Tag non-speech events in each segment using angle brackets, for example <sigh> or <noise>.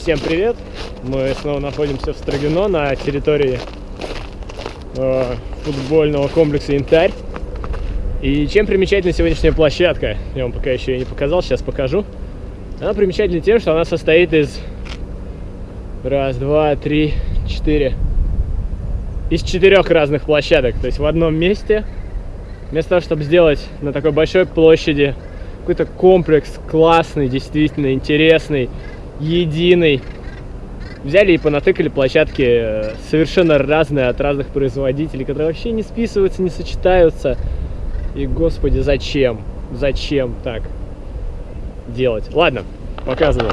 Всем привет! Мы снова находимся в Строгино на территории э, футбольного комплекса «Янтарь». И чем примечательна сегодняшняя площадка? Я вам пока еще ее не показал, сейчас покажу. Она примечательна тем, что она состоит из... Раз, два, три, четыре... Из четырех разных площадок. То есть в одном месте, вместо того, чтобы сделать на такой большой площади какой-то комплекс классный, действительно интересный, единый. Взяли и понатыкали площадки э, совершенно разные от разных производителей, которые вообще не списываются, не сочетаются. И, господи, зачем? Зачем так делать? Ладно, показываю.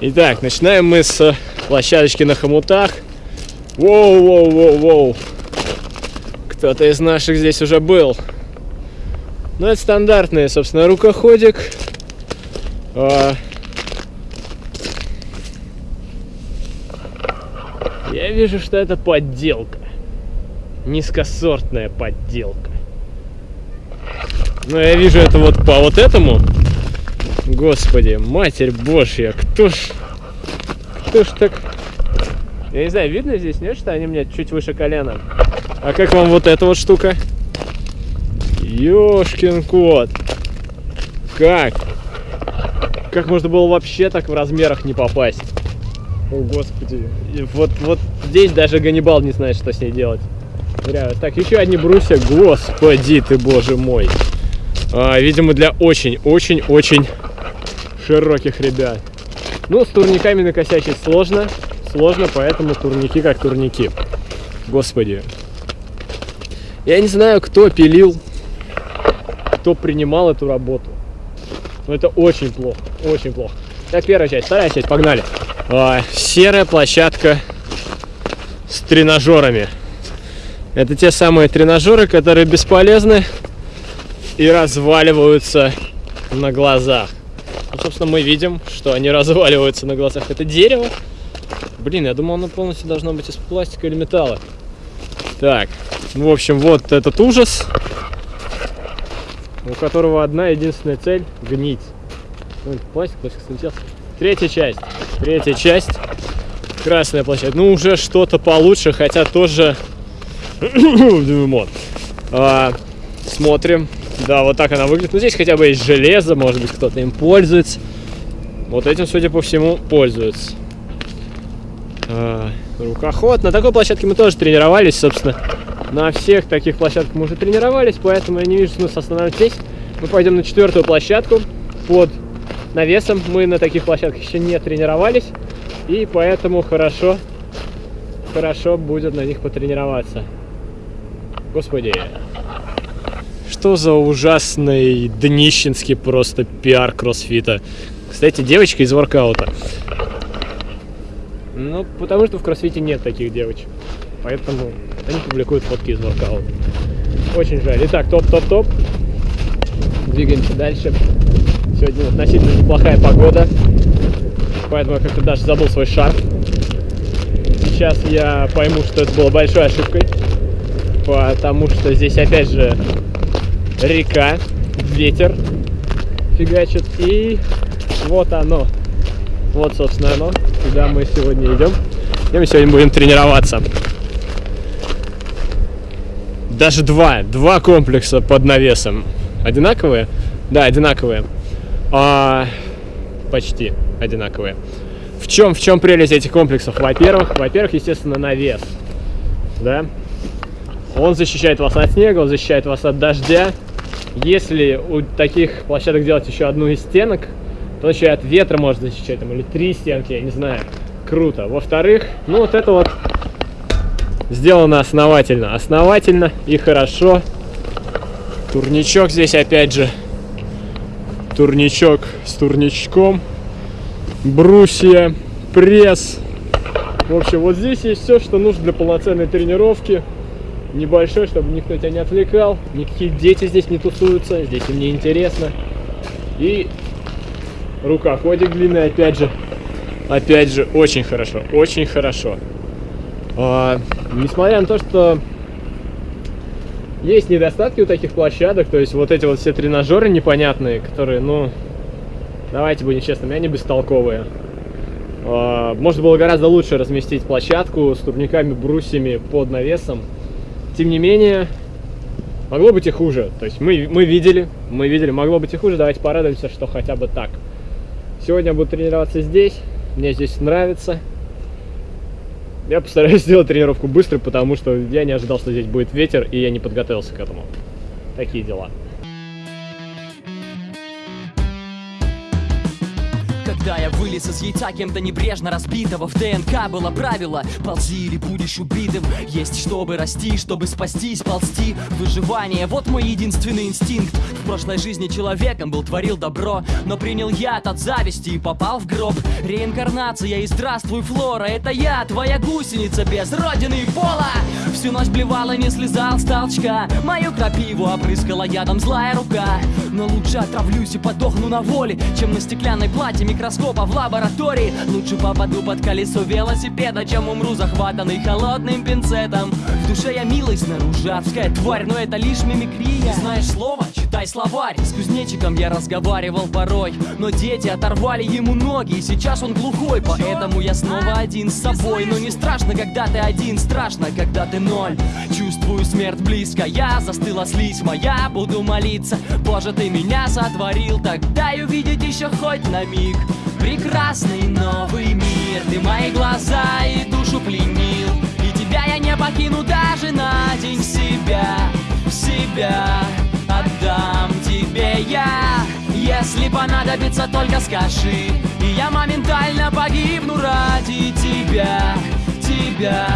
Итак, начинаем мы с площадочки на хомутах. Воу-воу-воу-воу. Кто-то из наших здесь уже был. Ну, это стандартный, собственно, рукоходик. Я вижу, что это подделка. Низкосортная подделка. Но я вижу это вот по вот этому. Господи, Матерь Божья, кто ж... Кто ж так... Я не знаю, видно здесь, нет, что они мне чуть выше колена? А как вам вот эта вот штука? Ёшкин кот. Как? Как можно было вообще так в размерах не попасть? О, господи. Вот, вот здесь даже Ганнибал не знает, что с ней делать. Реально. Так, еще одни брусья. Господи ты, боже мой. А, видимо, для очень-очень-очень широких ребят. Ну, с турниками накосячить сложно. Сложно, поэтому турники как турники. Господи. Я не знаю, кто пилил, кто принимал эту работу. Но это очень плохо, очень плохо. Так, первая часть, вторая часть, погнали. А, серая площадка с тренажерами. Это те самые тренажеры, которые бесполезны и разваливаются на глазах. Ну, собственно, мы видим, что они разваливаются на глазах. Это дерево. Блин, я думал, оно полностью должно быть из пластика или металла. Так, в общем, вот этот ужас, у которого одна единственная цель – гнить. Ну, пластик, пластик слетел. Третья часть. Третья часть. Красная площадь. Ну, уже что-то получше, хотя тоже... <clears throat> вот. а, смотрим. Да, вот так она выглядит. Ну, здесь хотя бы есть железо, может быть, кто-то им пользуется. Вот этим, судя по всему, пользуются. А, рукоход. На такой площадке мы тоже тренировались, собственно. На всех таких площадках мы уже тренировались, поэтому я не вижу смысла останавливаться здесь. Мы пойдем на четвертую площадку под навесом. Мы на таких площадках еще не тренировались, и поэтому хорошо, хорошо будет на них потренироваться. Господи, что за ужасный днищенский просто пиар кроссфита. Кстати, девочка из воркаута. Ну, потому что в кроссфите нет таких девочек. Поэтому они публикуют фотки из воркаута. Очень жаль. Итак, топ-топ-топ. Двигаемся дальше. Сегодня относительно неплохая погода, поэтому я как-то даже забыл свой шарф. Сейчас я пойму, что это было большой ошибкой, потому что здесь опять же река, ветер фигачит, и вот оно. Вот, собственно, оно, куда мы сегодня идем. И мы сегодня будем тренироваться. Даже два, два комплекса под навесом. Одинаковые? Да, одинаковые а, почти одинаковые. В чем, в чем прелесть этих комплексов? Во-первых, во-первых, естественно, навес. Да? Он защищает вас от снега, он защищает вас от дождя. Если у таких площадок делать еще одну из стенок, то еще и от ветра может защищать, там, или три стенки, я не знаю. Круто. Во-вторых, ну вот это вот сделано основательно. Основательно и хорошо. Турничок здесь опять же турничок с турничком, брусья, пресс. В общем, вот здесь есть все, что нужно для полноценной тренировки. Небольшой, чтобы никто тебя не отвлекал. Никакие дети здесь не тусуются, здесь им не интересно. И рукоходик длинный, опять же. Опять же, очень хорошо, очень хорошо. А, несмотря на то, что есть недостатки у таких площадок, то есть вот эти вот все тренажеры непонятные, которые, ну, давайте будем честными, они бестолковые. А, можно было гораздо лучше разместить площадку с турниками, брусьями под навесом. Тем не менее, могло быть и хуже. То есть мы, мы видели, мы видели, могло быть и хуже. Давайте порадуемся, что хотя бы так. Сегодня буду тренироваться здесь. Мне здесь нравится. Я постараюсь <laughs> сделать тренировку быстро, потому что я не ожидал, что здесь будет ветер, и я не подготовился к этому. Такие дела. Когда я вылез из яйца кем-то небрежно разбитого В ДНК было правило Ползи или будешь убитым. Есть чтобы расти, чтобы спастись, ползти Выживание, вот мой единственный инстинкт. В прошлой жизни человеком был, творил добро Но принял яд от зависти и попал в гроб. Реинкарнация и здравствуй, Флора Это я, твоя гусеница без родины и пола. Всю ночь блевала, не слезал с толчка. Мою крапиву опрыскала ядом злая рука. Но лучше отравлюсь и подохну на воле Чем на стеклянной плате микроскопа в лаборатории. Лучше попаду под колесо велосипеда Чем умру захватанный холодным пинцетом. В душе я милый, снаружи адская тварь Но это лишь мимикрия. Знаешь слово? Читай словарь. С кузнечиком я разговаривал порой Но дети оторвали ему ноги И сейчас он глухой Поэтому я снова один с собой. Но не страшно, когда ты один Страшно, когда ты ноль. Чувствую смерть близко Я застыла слизь моя Буду молиться. Боже, ты меня сотворил Так дай увидеть еще хоть на миг Прекрасный новый мир Ты мои глаза и душу пленил. И тебя я не покину даже на день себя Себя отдам тебе я. Если понадобится, только скажи И я моментально погибну ради тебя Тебя,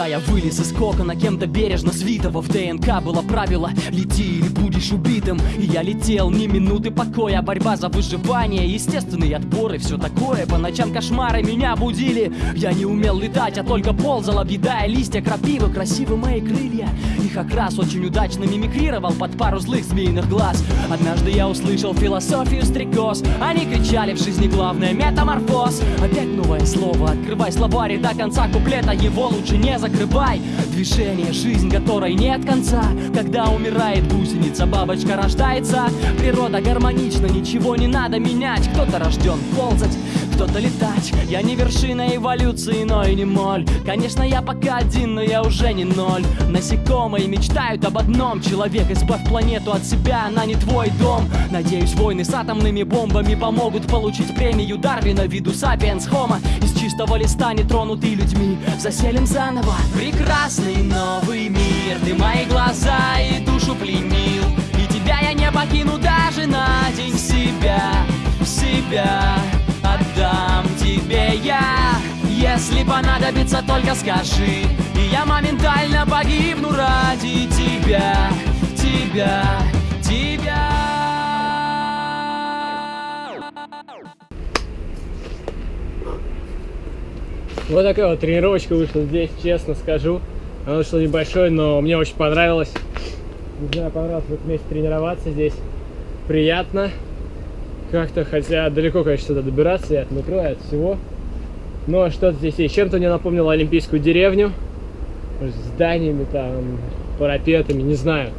Когда я вылез из кокона кем-то бережно свитого В ДНК было правило «Лети или будешь убитым» И я летел ни минуты покоя Борьба за выживание, естественный отбор и все такое. По ночам кошмары меня будили. Я не умел летать, а только ползал, объедая листья крапивы. Красивы мои крылья. Их окрас очень удачно мимикрировал под пару злых змеиных глаз. Однажды я услышал философию стрекоз. Они кричали в жизни главное метаморфоз Опять новое слово, открывай словарь и до конца куплета. Его лучше не закрывай Движение, жизнь которой нет конца. Когда умирает гусеница, бабочка рождается. Природа гармонична, ничего не надо менять. Кто-то рожден ползать, кто-то летать. Я не вершина эволюции, но и не моль. Конечно, я пока один, но я уже не ноль. Насекомые мечтают об одном. Человек, избавь планету от себя, она не твой дом. Надеюсь, войны с атомными бомбами помогут получить премию Дарвина Виду сапиенс хома. Из чистого листа, не тронутый людьми. Заселим заново Прекрасный новый мир Ты мои глаза и душу пленил. И тебя я не покину даже на день. Себя Себя отдам тебе я. Если понадобится, только скажи. И я моментально погибну ради тебя Тебя, Вот такая вот тренировочка вышла здесь, честно скажу. Она вышла небольшой, но мне очень понравилось. Не знаю, понравилось вот вместе тренироваться здесь. Приятно. Как-то, хотя далеко, конечно, сюда добираться и от и от всего. Но что-то здесь есть. Чем-то мне напомнило Олимпийскую деревню. С зданиями там, парапетами, не знаю.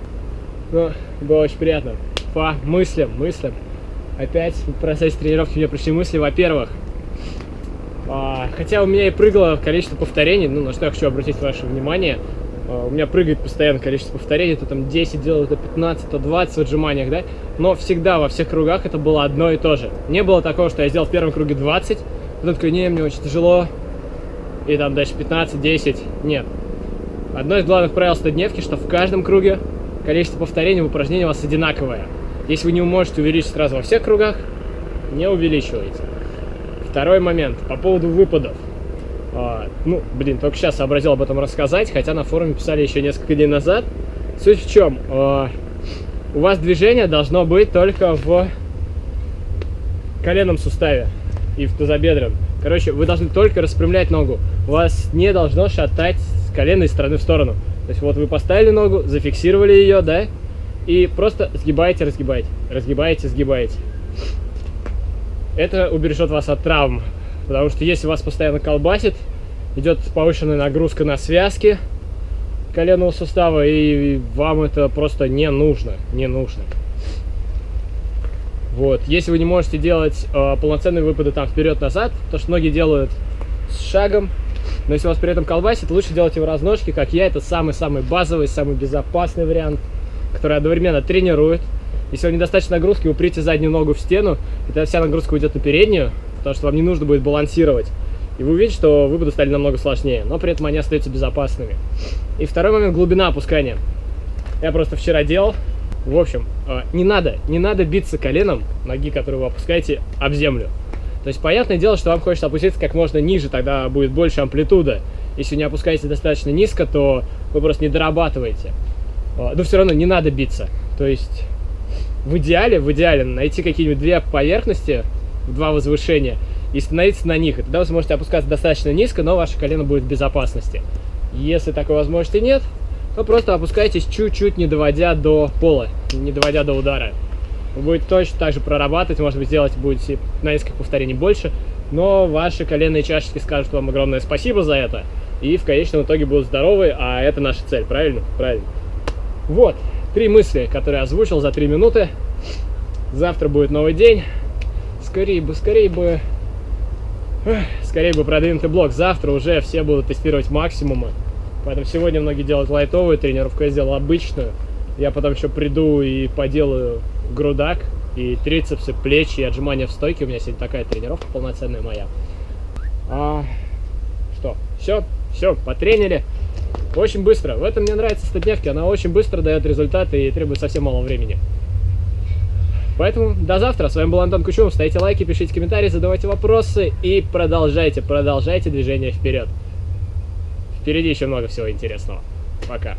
Но было очень приятно. По мыслям, мыслям. Опять в процессе тренировки мне пришли мысли. Во-первых, а, хотя у меня и прыгало количество повторений, ну, на что я хочу обратить ваше внимание. А, у меня прыгает постоянно количество повторений, то там 10 делаю, то 15, то 20 в отжиманиях, да? Но всегда во всех кругах это было одно и то же. Не было такого, что я сделал в первом круге 20, потом такой, не, мне очень тяжело, и там дальше 15, 10, нет. Одно из главных правил стадневки, что в каждом круге количество повторений в упражнении у вас одинаковое. Если вы не можете увеличить сразу во всех кругах, не увеличивайте. Второй момент, по поводу выпадов. А, ну, блин, только сейчас сообразил об этом рассказать, хотя на форуме писали еще несколько дней назад. Суть в чем? А, у вас движение должно быть только в коленном суставе и в тазобедренном. Короче, вы должны только распрямлять ногу. Вас не должно шатать с колена из стороны в сторону. То есть вот вы поставили ногу, зафиксировали ее, да, и просто сгибаете, разгибаете, разгибаете, сгибаете. Это убережет вас от травм Потому что если вас постоянно колбасит, идет повышенная нагрузка на связки коленного сустава, и вам это просто не нужно, не нужно. Вот, если вы не можете делать э, полноценные выпады там вперед-назад, то что многие делают с шагом, но если вас при этом колбасит, лучше делать его разножки, как я, это самый-самый базовый, самый безопасный вариант, который одновременно тренирует. Если вам недостаточно нагрузки, уприте заднюю ногу в стену, и тогда вся нагрузка уйдет на переднюю, потому что вам не нужно будет балансировать. И вы увидите, что выпады стали намного сложнее, но при этом они остаются безопасными. И второй момент – глубина опускания. Я просто вчера делал. В общем, э, не надо, не надо биться коленом ноги, которую вы опускаете, об землю. То есть, понятное дело, что вам хочется опуститься как можно ниже, тогда будет больше амплитуда. Если не опускаете достаточно низко, то вы просто не дорабатываете. Э, но все равно не надо биться. То есть, в идеале, в идеале найти какие-нибудь две поверхности, два возвышения, и становиться на них. И тогда вы сможете опускаться достаточно низко, но ваше колено будет в безопасности. Если такой возможности нет, то просто опускайтесь чуть-чуть, не доводя до пола, не доводя до удара. Вы будете точно так же прорабатывать, может быть, сделать будете на несколько повторений больше, но ваши коленные чашечки скажут вам огромное спасибо за это, и в конечном итоге будут здоровы, а это наша цель, правильно? Правильно. Вот, три мысли, которые озвучил за три минуты. Завтра будет новый день. Скорее бы, скорее бы скорее бы продвинутый блок. Завтра уже все будут тестировать максимумы. Поэтому сегодня многие делают лайтовую тренировку, я сделал обычную. Я потом еще приду и поделаю грудак, и трицепсы, плечи, и отжимания в стойке. У меня сегодня такая тренировка полноценная моя. А, что, все, все, потренили. Очень быстро. В этом мне нравится статневки. Она очень быстро дает результаты и требует совсем мало времени. Поэтому до завтра. С вами был Антон Кучумов. Ставьте лайки, пишите комментарии, задавайте вопросы и продолжайте, продолжайте движение вперед. Впереди еще много всего интересного. Пока.